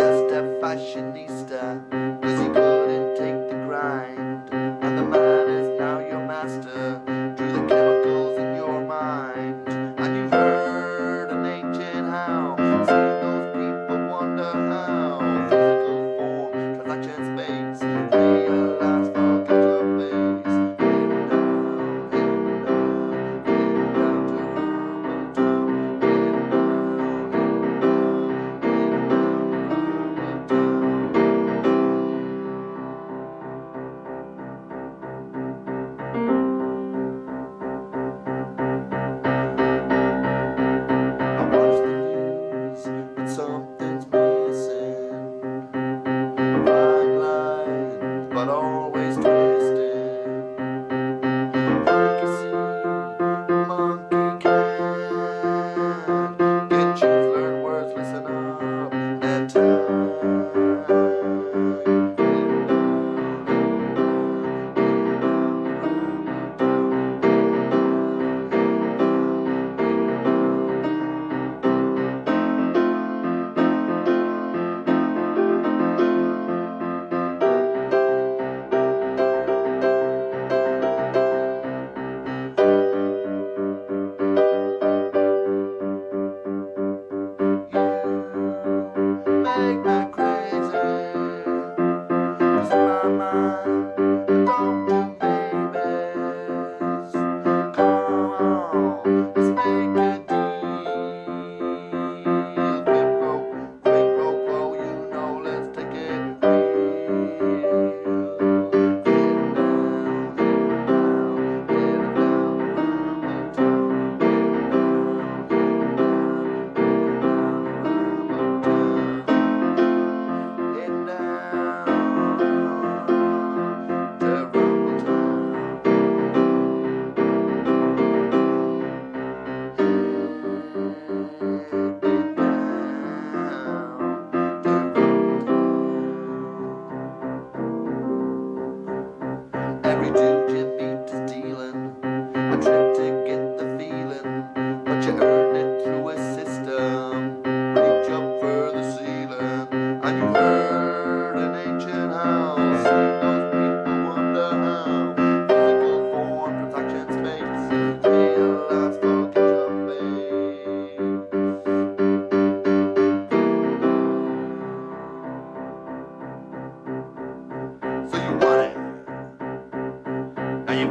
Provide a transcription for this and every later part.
just a fashionista Cause you couldn't take the grind? And the man is now your master. To the chemicals in your mind. And you've heard an ancient how Seeing those people wonder how.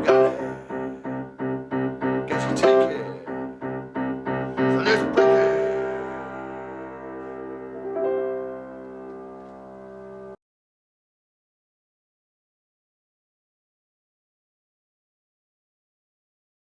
you.